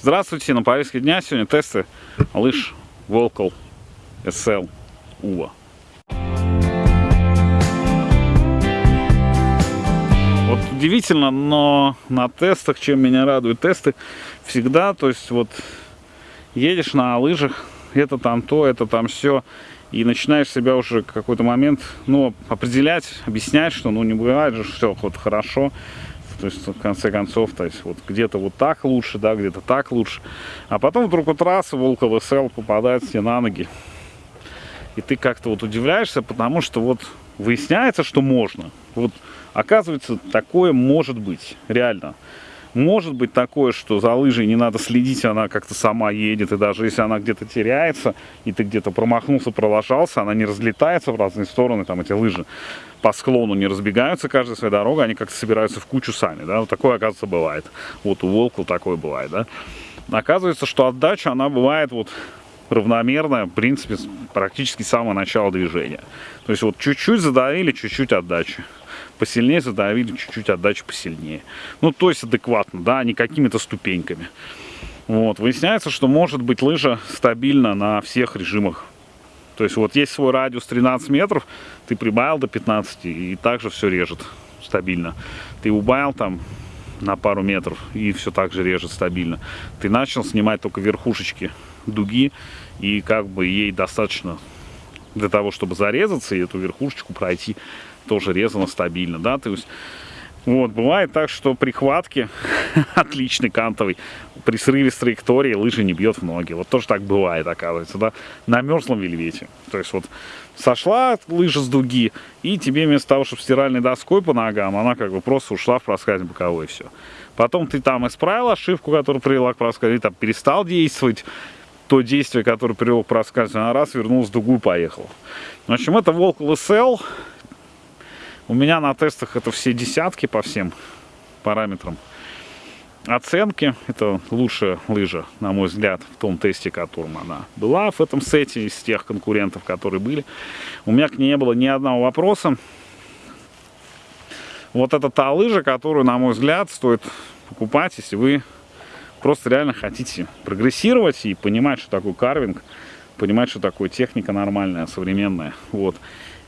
Здравствуйте, на повестке дня сегодня тесты лыж Volcal SL UVA. Вот удивительно, но на тестах, чем меня радуют тесты, всегда, то есть вот едешь на лыжах, это там то, это там все, и начинаешь себя уже какой-то момент, ну, определять, объяснять, что, ну, не бывает же все вот хорошо, то есть, в конце концов, то есть, вот где-то вот так лучше, да, где-то так лучше. А потом вдруг вот раз Волков СЛ попадает тебе на ноги. И ты как-то вот удивляешься, потому что вот выясняется, что можно. Вот оказывается, такое может быть, реально. Может быть такое, что за лыжей не надо следить, она как-то сама едет, и даже если она где-то теряется, и ты где-то промахнулся, пролажался, она не разлетается в разные стороны, там эти лыжи по склону не разбегаются каждая своя дорога, они как-то собираются в кучу сами, да, вот такое, оказывается, бывает. Вот у Волкла такое бывает, да. Оказывается, что отдача, она бывает вот равномерная, в принципе, практически с самого начала движения. То есть вот чуть-чуть задавили, чуть-чуть отдачи посильнее задавили, чуть-чуть отдачу посильнее. Ну, то есть адекватно, да, не какими-то ступеньками. Вот, выясняется, что может быть лыжа стабильна на всех режимах. То есть вот есть свой радиус 13 метров, ты прибавил до 15 и также все режет стабильно. Ты убавил там на пару метров и все так же режет стабильно. Ты начал снимать только верхушечки дуги и как бы ей достаточно для того, чтобы зарезаться и эту верхушечку пройти тоже резано стабильно, да, то есть вот, бывает так, что прихватки отличный кантовый, при срыве с траектории лыжи не бьет в ноги. Вот тоже так бывает, оказывается, да, на мерзлом вельвете. То есть вот сошла лыжа с дуги, и тебе вместо того, чтобы стиральной доской по ногам, она как бы просто ушла в проскальзь боковой, все. Потом ты там исправил ошибку, которая привела к проскальзу, там перестал действовать, то действие, которое привело к проскальзу, она раз вернулась в дугу и поехала. В общем, это Волк ЛСЛ. У меня на тестах это все десятки по всем параметрам. Оценки, это лучшая лыжа, на мой взгляд, в том тесте, которым она была в этом сете, из тех конкурентов, которые были. У меня к ней не было ни одного вопроса. Вот это та лыжа, которую, на мой взгляд, стоит покупать, если вы просто реально хотите прогрессировать и понимать, что такое карвинг, понимать, что такое техника нормальная, современная. Вот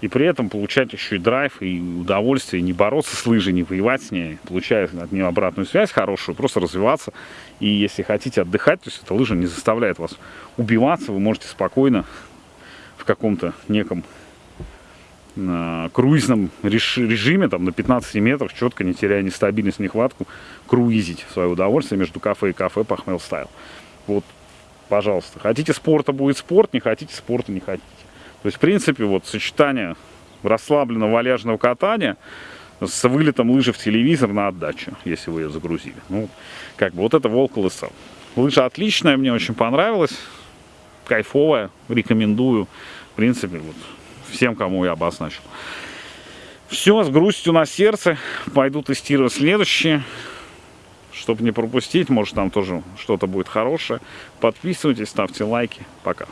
и при этом получать еще и драйв, и удовольствие, не бороться с лыжей, не воевать с ней, получая от нее обратную связь хорошую, просто развиваться. И если хотите отдыхать, то есть эта лыжа не заставляет вас убиваться, вы можете спокойно в каком-то неком э, круизном режиме, там на 15 метрах, четко, не теряя ни стабильность, ни хватку, круизить в свое удовольствие между кафе и кафе Пахмел Стайл. Вот, пожалуйста. Хотите спорта, будет спорт, не хотите спорта, не хотите. То есть, в принципе, вот сочетание расслабленного валяжного катания с вылетом лыжи в телевизор на отдачу, если вы ее загрузили. Ну, как бы вот это волк лысал. Лыжа отличная, мне очень понравилась, кайфовая, рекомендую. В принципе, вот всем, кому я обозначил. Все, с грустью на сердце. Пойду тестировать следующие. Чтобы не пропустить, может там тоже что-то будет хорошее. Подписывайтесь, ставьте лайки. Пока.